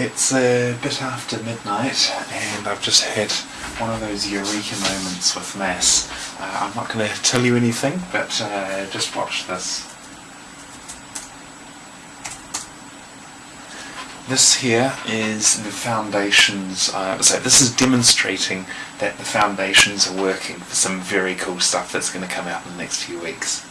It's a bit after midnight and I've just had one of those eureka moments with mass. Uh, I'm not going to tell you anything, but uh, just watch this. This here is the foundations, uh, so this is demonstrating that the foundations are working for some very cool stuff that's going to come out in the next few weeks.